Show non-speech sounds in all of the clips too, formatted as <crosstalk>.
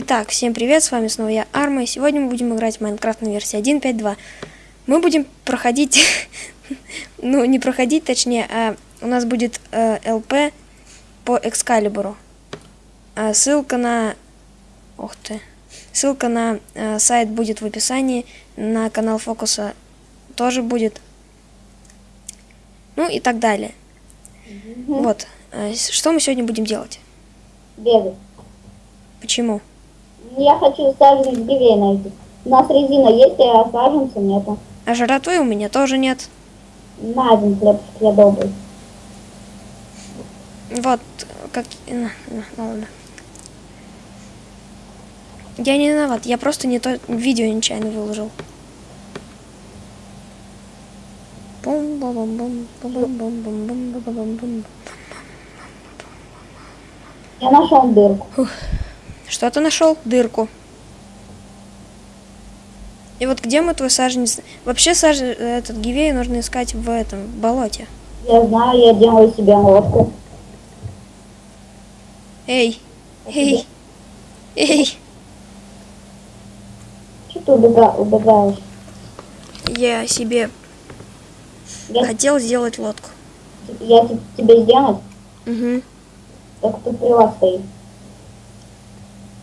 Итак, всем привет, с вами снова я, Арма, и сегодня мы будем играть в Майнкрафт на версии 1.5.2. Мы будем проходить, <laughs> ну, не проходить, точнее, а у нас будет э, ЛП по Экскалибуру. А ссылка на... Ух ты. Ссылка на э, сайт будет в описании, на канал Фокуса тоже будет. Ну и так далее. Мгм. Вот. Э, что мы сегодня будем делать? Бегать. Почему? Я хочу саженец гивей найти. У нас резина есть, а саженца нету. А жратвы у меня тоже нет. На один хлебчик я добрый. Вот, как... ну ладно. Я не виноват, я просто не то видео нечаянно выложил. Бум-ба-бум-бум, ба-бум-бум-бум-бум-ба-бум-бум. Я нашел дырку. Что ты нашел? Дырку. И вот где мы твой саженец? Вообще саж... этот гивей нужно искать в этом в болоте. Я знаю, я делаю себе лодку. Эй, эй, эй. Что ты убега- убегаешь? Я себе Я, хотел сделать лодку. я те- тебе сделать? Угу. Так тут прилад стоит.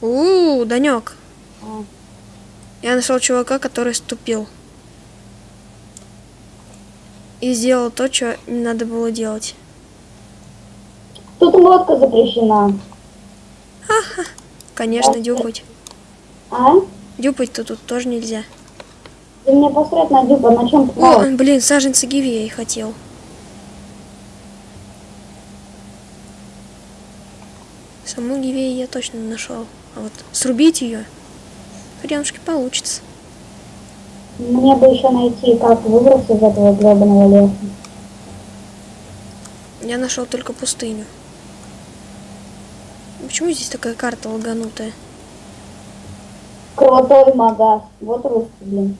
У, Данек. А, Я нашел чувака, который ступил. И сделал то, что не надо было делать. Тут лодка запрещена. Конечно, дюпать. А? Дюпать-то тут тоже нельзя. Ты мне посрать на дюпа, на чем О, блин, саженцы гиви я хотел. Саму гивею я точно нашел. А вот срубить ее, хренушки получится. Мне бы еще найти, как выбраться из этого гребаного леса. Я нашел только пустыню. Почему здесь такая карта лаганутая? Крутой магаз. Вот русский, блин.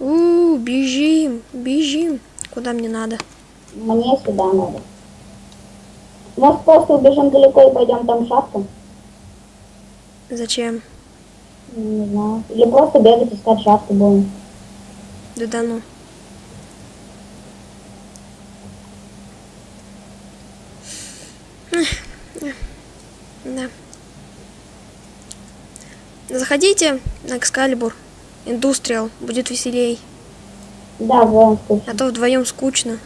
У, бежим, бежим. Куда мне надо? Мне сюда надо. Может, просто убежим далеко и пойдем там шахту? Зачем? Не знаю. Или просто бегать искать шахту будем. Да да ну. Да. Заходите на Экскалибур. Индустриал. Будет веселей. Да, в любом случае. А то вдвоем скучно.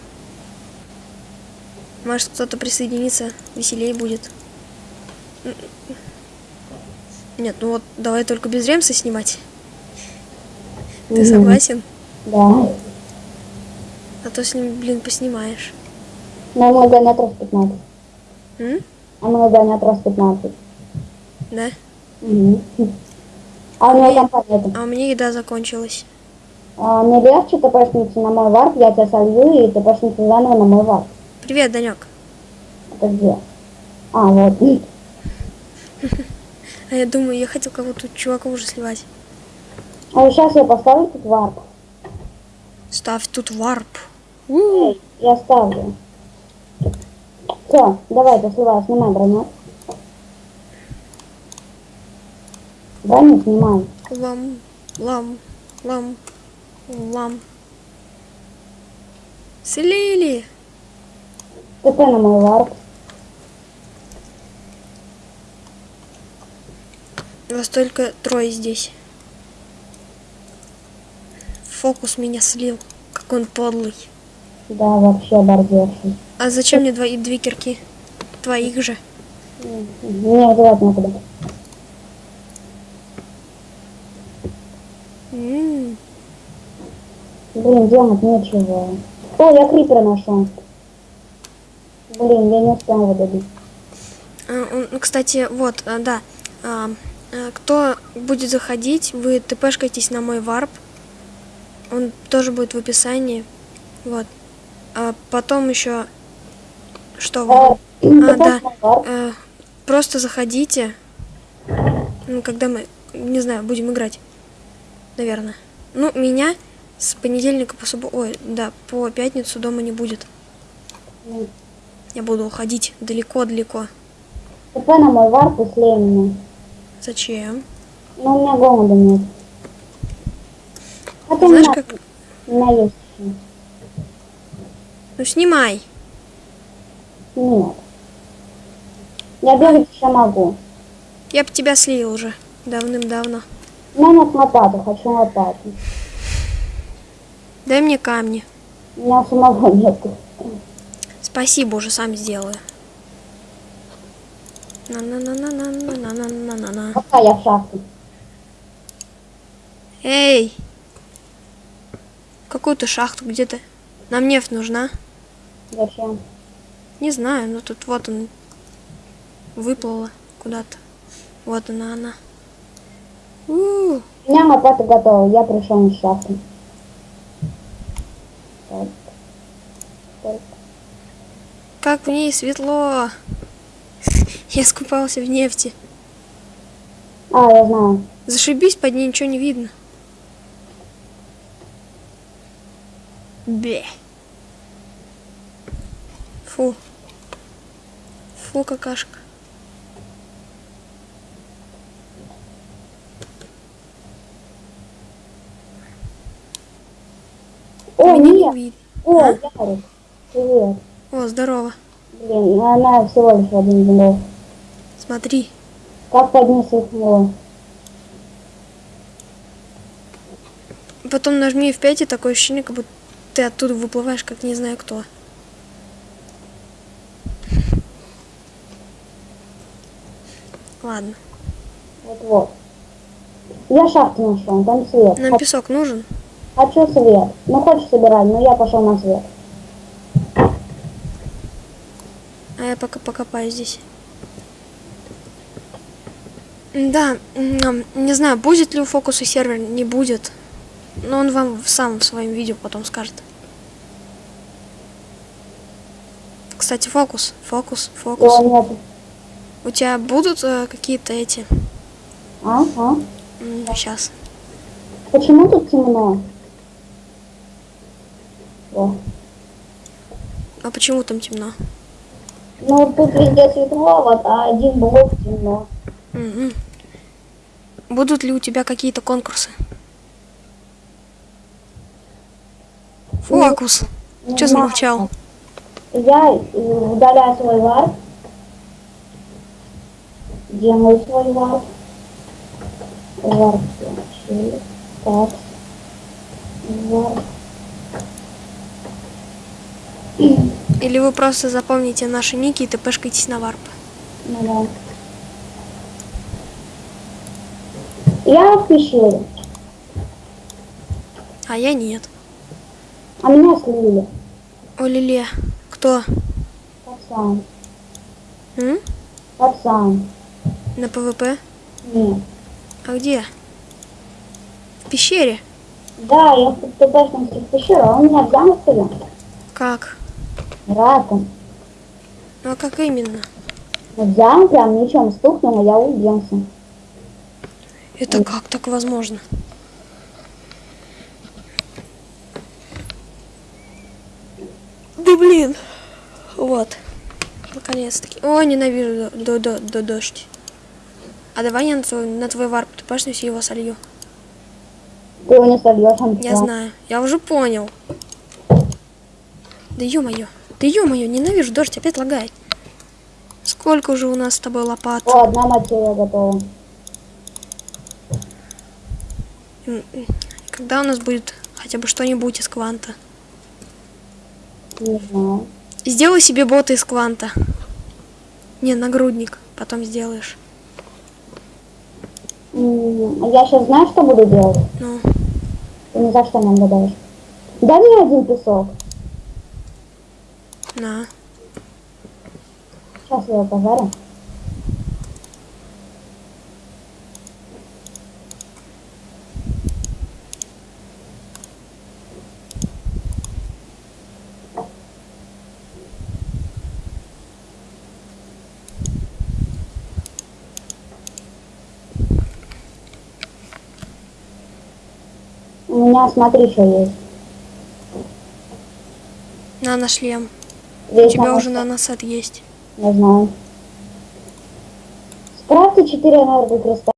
Может кто-то присоединится, веселей будет. Нет, ну вот давай только без ремса снимать. Ты согласен? Да. А то с ним, блин, поснимаешь. Но мой гонят раз 15. М? А мой гонят раз 15. Да? Мгм. А у него компания это. А у меня еда закончилась. А, не легче тпшница на мой варп, я тебя солью и тпшница заново на мой варп. Привет, Данек. Это где? А, вот. <laughs> А я думаю, я хотел кого-то чувака уже сливать. А сейчас я поставлю тут варп. Ставь тут варп. Эй, я ставлю. Все, давай, ты сливай, снимай броню. Броню снимай. Лам, лам, лам, лам. Слили. ТП на мой варп. Вас только трое здесь. Фокус меня слил. Как он подлый. Да, вообще бордерший. А зачем мне двои, две кирки? Твоих же. Мне девать некуда. М, Блин, делать нечего. О, я крипера нашел. Блин, я не успел его добить. а, ну, кстати, вот, а, да. А, а, кто будет заходить, вы тпшкайтесь на мой варп. Он тоже будет в описании. Вот. А потом еще... Что вы? Э, А, да. Э, просто заходите. Ну, когда мы, не знаю, будем играть. Наверное. Ну, меня с понедельника по субботу... Ой, да, по пятницу дома не будет. Я буду уходить далеко-далеко. ТП на мой варп и слей меня. Зачем? Но у меня голода нет. А ты Знаешь, как... есть еще. Ну, снимай. Нет. Я бегать еще могу. Я бы тебя слил уже давным-давно. У меня нет лопаты, хочу лопату. Дай мне камни. У меня самого нету. Спасибо, уже сам сделаю. На-на-на-на-на-на-на-на-на-на. Пока я в. Эй! Какую-то шахту где-то. Нам нефть нужна. Зачем? Не знаю, но тут вот он выплыла куда-то. Вот она, она. У, У меня лопата готова, я пришел из шахты. Так. Так. как в ней светло. Я скупался в нефти. А, я знаю. Зашибись, под ней ничего не видно. Бе. Фу. Фу, какашка. О, Меня не нет. видно. О, А? Ярик. Привет. О, здорово. Блин, она всего лишь один блок. Смотри. Как поднять его? Потом нажми F5, и такое ощущение, как будто ты оттуда выплываешь, как не знаю кто. Ладно. Вот вот. Я шахту нашел, там свет. Нам песок нужен? Хочу свет. Ну хочешь собирать, но я пошел на свет. А я пока покопаю здесь. Да, не знаю, будет ли у фокуса сервер, не будет. Но он вам в самом своем видео потом скажет. Кстати, фокус, фокус, фокус. Его нет. У тебя будут э, какие-то эти... А? А? Сейчас. Почему тут темно? О. А почему там темно? Ну тут везде светло, вот, а один блок темно. Мгм. Будут ли у тебя какие-то конкурсы? Фокус. Не Че замолчал? Я э, удаляю свой warp. Делаю свой. Warp. включили. Так. Warp. Или вы просто запомните наши ники и тпшкаетесь на warp? Ну да. Я в пещере, А я нет. а меня слили. О, Лиле. Кто? Пацан. М? Пацан. На ПВП? Нет. А где? В пещере? Да, я в ТПшном в пещеру, а он меня взял сюда. Как? Раком. Ну а как именно? Взял прям мечом стукнул, а я уделся. Это как так возможно? Да блин. Вот. Наконец-таки. О, ненавижу до, до, до, дождь. А давай я на твой, на твой варп тупашнусь и его солью. Ты его не сольешь, он Я знаю. Я уже понял. Да ё-моё. Да ё-моё, ненавижу дождь, опять лагает. Сколько уже у нас с тобой лопат? О, одна материя готова. М, м. Когда у нас будет хотя бы что-нибудь из кванта? Знаю. Сделай себе бота из кванта. Не, нагрудник. Потом сделаешь. А Я сейчас знаю, что буду делать? Ну, Ты ни за что не отгадаешь. Дай мне один песок. на. Сейчас я его пожарю. Меня, смотри, что есть. На, на шлем. У Здесь тебя надо- уже наносет есть. Не знаю. Скрафти 4 энергокристалла.